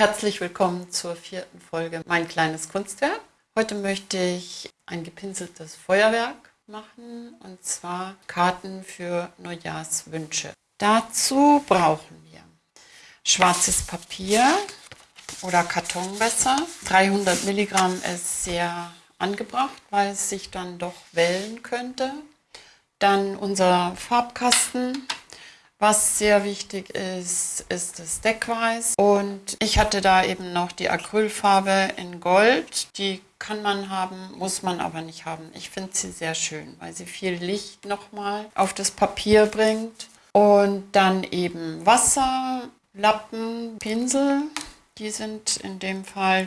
Herzlich willkommen zur vierten Folge Mein kleines Kunstwerk. Heute möchte ich ein gepinseltes Feuerwerk machen und zwar Karten für Neujahrswünsche. Dazu brauchen wir schwarzes Papier oder Karton besser. 300 Milligramm ist sehr angebracht, weil es sich dann doch wellen könnte. Dann unser Farbkasten, was sehr wichtig ist, ist das Deckweiß. Und ich hatte da eben noch die Acrylfarbe in Gold. Die kann man haben, muss man aber nicht haben. Ich finde sie sehr schön, weil sie viel Licht nochmal auf das Papier bringt. Und dann eben Wasser, Lappen, Pinsel. Die sind in dem Fall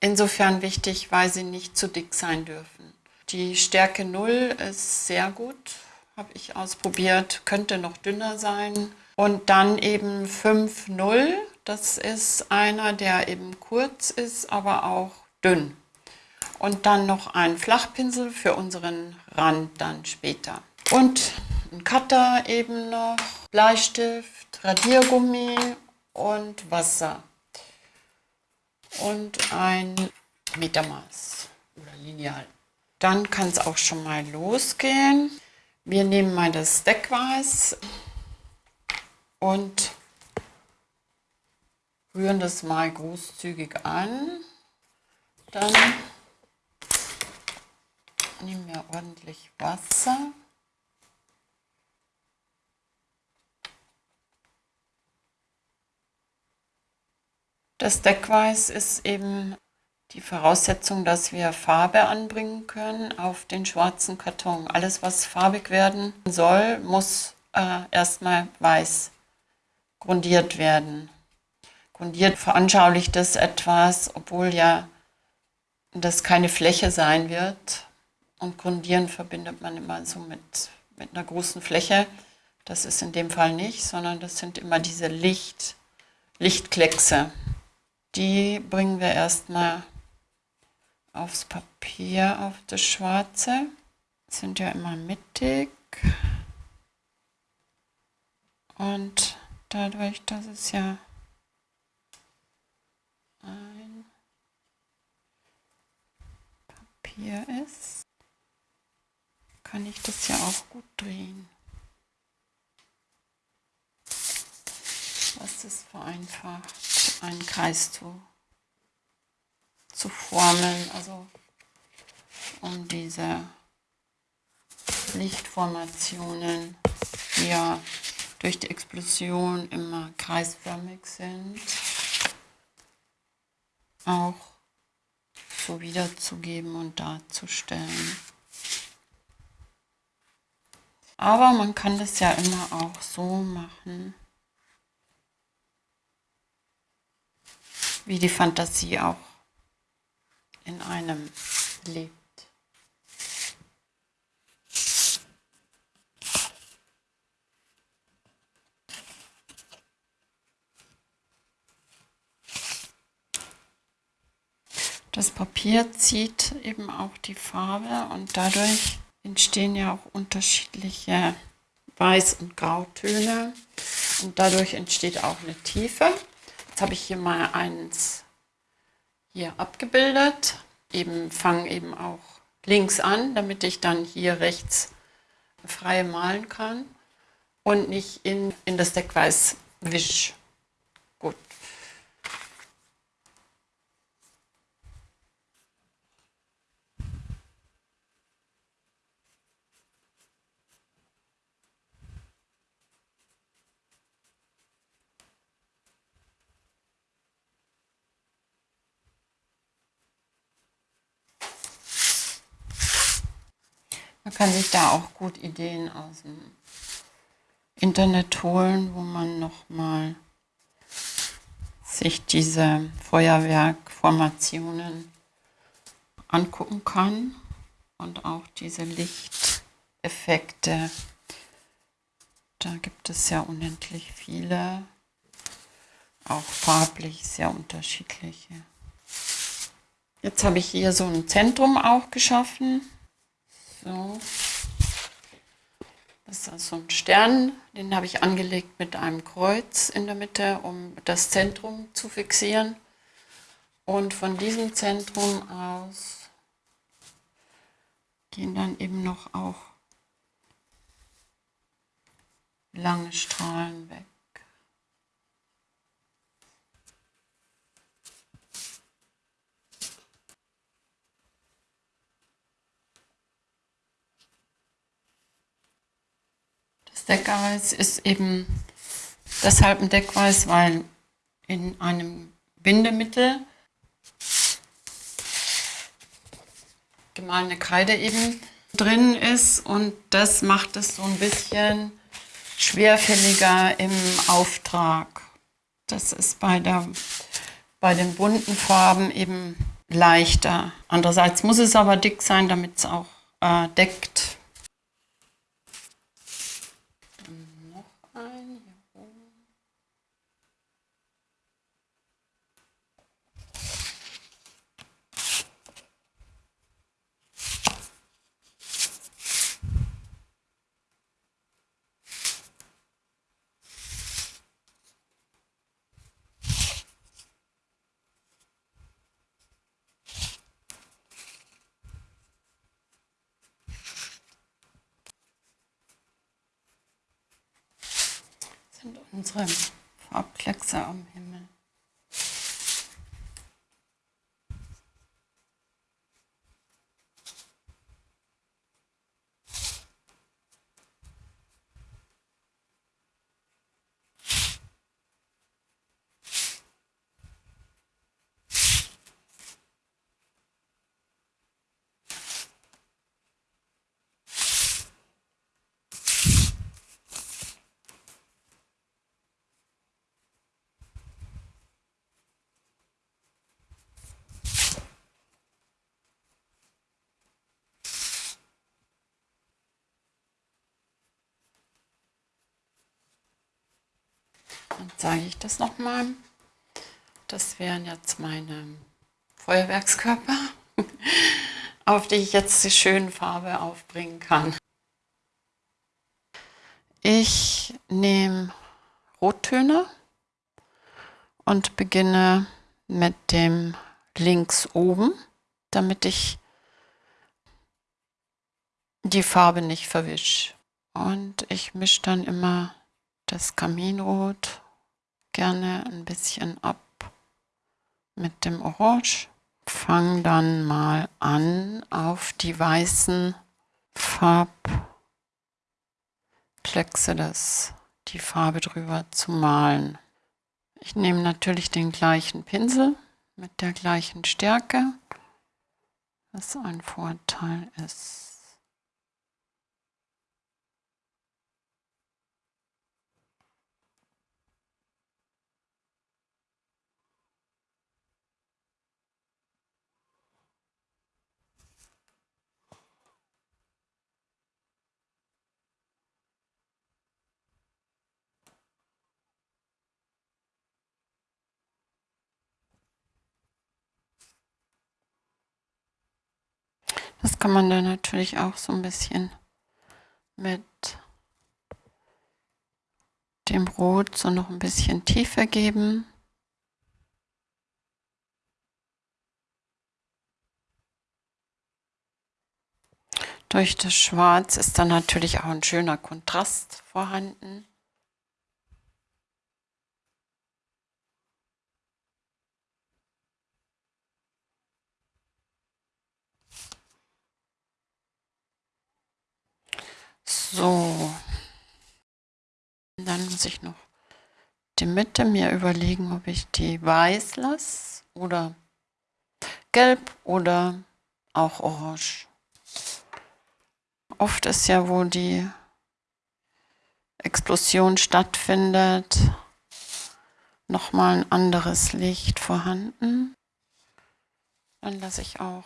insofern wichtig, weil sie nicht zu dick sein dürfen. Die Stärke 0 ist sehr gut, habe ich ausprobiert, könnte noch dünner sein. Und dann eben 5,0, das ist einer, der eben kurz ist, aber auch dünn. Und dann noch ein Flachpinsel für unseren Rand dann später. Und ein Cutter eben noch, Bleistift, Radiergummi und Wasser. Und ein Metermaß oder Lineal. Dann kann es auch schon mal losgehen. Wir nehmen mal das Deckweiß und rühren das mal großzügig an. Dann nehmen wir ordentlich Wasser. Das Deckweiß ist eben die Voraussetzung, dass wir Farbe anbringen können auf den schwarzen Karton. Alles, was farbig werden soll, muss äh, erstmal weiß grundiert werden. Grundiert veranschaulicht das etwas, obwohl ja das keine Fläche sein wird. Und Grundieren verbindet man immer so mit, mit einer großen Fläche. Das ist in dem Fall nicht, sondern das sind immer diese Licht, Lichtkleckse. Die bringen wir erstmal aufs Papier, auf das Schwarze. Sind ja immer mittig. Und dadurch, dass es ja ein Papier ist, kann ich das ja auch gut drehen. Was es vereinfacht, einen Kreis zu zu formeln, also um diese Lichtformationen, die ja durch die Explosion immer kreisförmig sind, auch so wiederzugeben und darzustellen. Aber man kann das ja immer auch so machen, wie die Fantasie auch in einem lebt. Das Papier zieht eben auch die Farbe und dadurch entstehen ja auch unterschiedliche Weiß- und Grautöne und dadurch entsteht auch eine Tiefe. Jetzt habe ich hier mal eins hier abgebildet. Eben fange eben auch links an, damit ich dann hier rechts frei malen kann und nicht in, in das Deckweiß wisch. Gut. Man kann sich da auch gut Ideen aus dem Internet holen, wo man nochmal sich diese Feuerwerkformationen angucken kann und auch diese Lichteffekte. Da gibt es ja unendlich viele, auch farblich sehr unterschiedliche. Jetzt habe ich hier so ein Zentrum auch geschaffen. So. Das ist so ein Stern, den habe ich angelegt mit einem Kreuz in der Mitte, um das Zentrum zu fixieren. Und von diesem Zentrum aus gehen dann eben noch auch lange Strahlen weg. Deckweiß ist eben deshalb ein Deckweiß, weil in einem Bindemittel gemahlene Kreide eben drin ist und das macht es so ein bisschen schwerfälliger im Auftrag. Das ist bei, der, bei den bunten Farben eben leichter. Andererseits muss es aber dick sein, damit es auch äh, deckt. Sind unsere Farbkleckse am Himmel. Dann zeige ich das nochmal. Das wären jetzt meine Feuerwerkskörper, auf die ich jetzt die schöne Farbe aufbringen kann. Ich nehme Rottöne und beginne mit dem links oben, damit ich die Farbe nicht verwische. Und ich mische dann immer das Kaminrot gerne ein bisschen ab mit dem Orange. Fang dann mal an, auf die weißen Farbkleckse das, die Farbe drüber zu malen. Ich nehme natürlich den gleichen Pinsel mit der gleichen Stärke, was ein Vorteil ist. Das kann man dann natürlich auch so ein bisschen mit dem Rot so noch ein bisschen tiefer geben. Durch das Schwarz ist dann natürlich auch ein schöner Kontrast vorhanden. So. Dann muss ich noch die Mitte mir überlegen, ob ich die weiß lasse oder gelb oder auch orange. Oft ist ja, wo die Explosion stattfindet, nochmal ein anderes Licht vorhanden. Dann lasse ich auch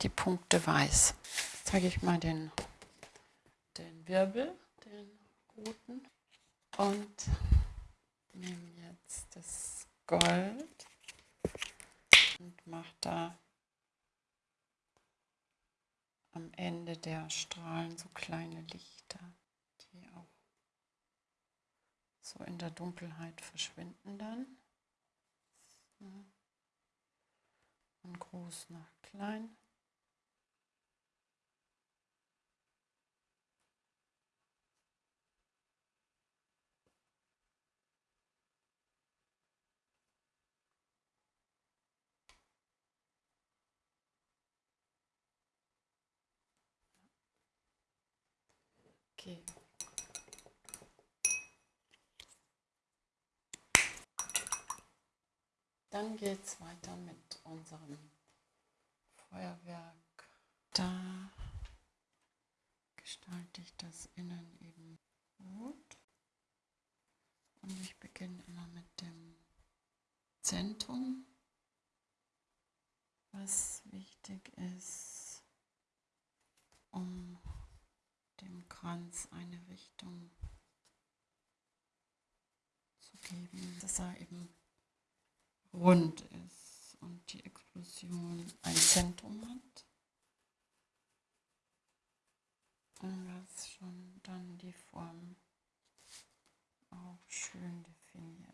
die Punkte weiß. Jetzt zeige ich mal den Wirbel, den roten und nehme jetzt das Gold und mache da am Ende der Strahlen so kleine Lichter, die auch so in der Dunkelheit verschwinden dann. Von groß nach klein. Okay. Dann geht es weiter mit unserem Feuerwerk. Da gestalte ich das innen eben gut. Und ich beginne immer mit dem Zentrum, was wichtig ist, um dem Kranz eine Richtung zu geben, dass er eben rund ist und die Explosion ein Zentrum hat. Und was schon dann die Form auch schön definiert.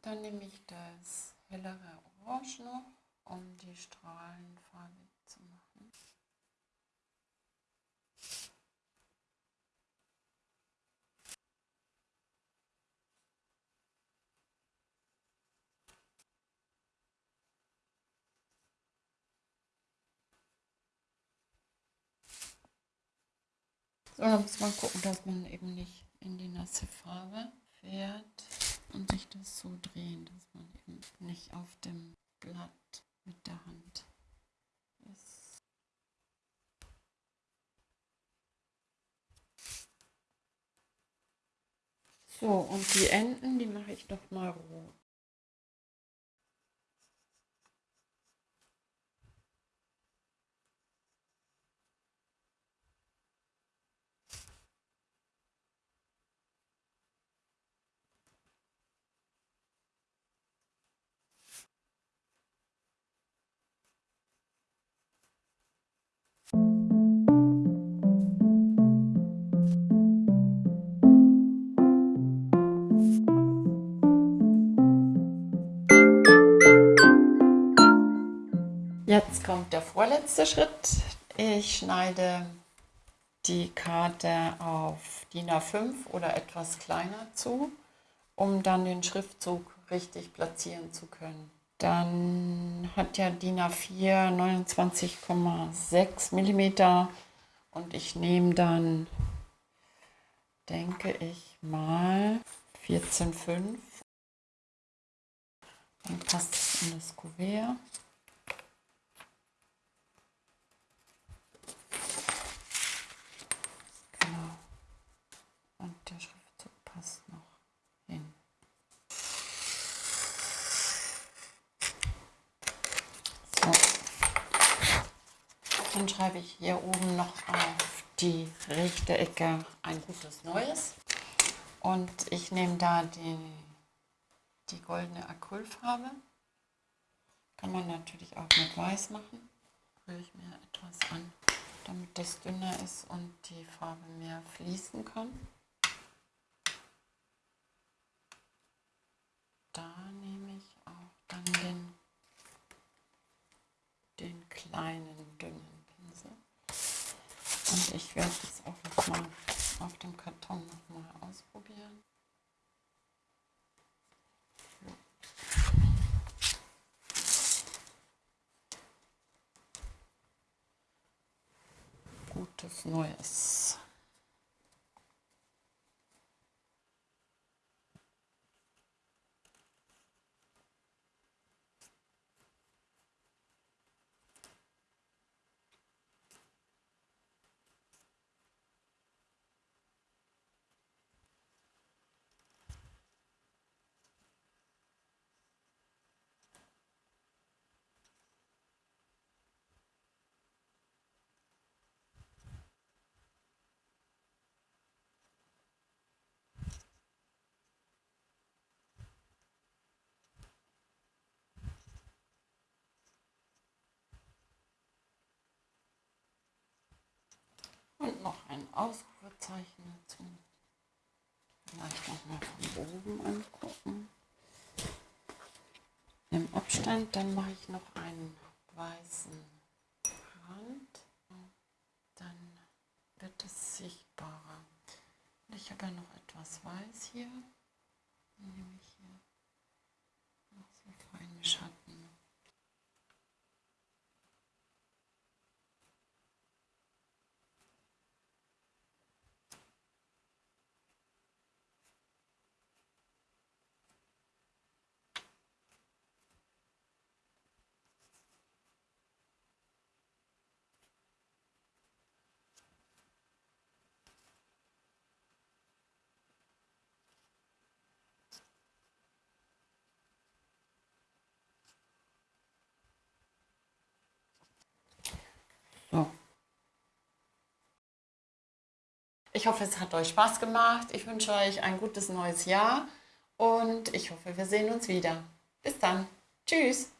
Dann nehme ich das hellere Orange noch, um die Strahlen farbig zu machen. So, muss man gucken, dass man eben nicht in die nasse Farbe fährt und sich das so drehen, dass man eben nicht auf dem Blatt mit der Hand ist. So, und die Enden, die mache ich noch mal rot. Jetzt kommt der vorletzte Schritt. Ich schneide die Karte auf DIN A5 oder etwas kleiner zu, um dann den Schriftzug richtig platzieren zu können. Dann hat ja DIN A4 29,6 mm und ich nehme dann, denke ich mal, 14,5. Dann passt es in das Kuvert. Dann schreibe ich hier oben noch auf die rechte Ecke ein gutes Neues. Und ich nehme da die, die goldene Acrylfarbe. Kann man natürlich auch mit Weiß machen. Rühre ich mir etwas an, damit das dünner ist und die Farbe mehr fließen kann. Da sinon, Gutes Neues. Ausrufezeichen dazu. Vielleicht nochmal von oben angucken. Im Abstand, dann mache ich noch einen weißen Rand. Dann wird es sichtbarer. Und ich habe ja noch etwas weiß hier. Dann nehme ich hier noch so feine Schatten. So. Ich hoffe, es hat euch Spaß gemacht. Ich wünsche euch ein gutes neues Jahr und ich hoffe, wir sehen uns wieder. Bis dann. Tschüss.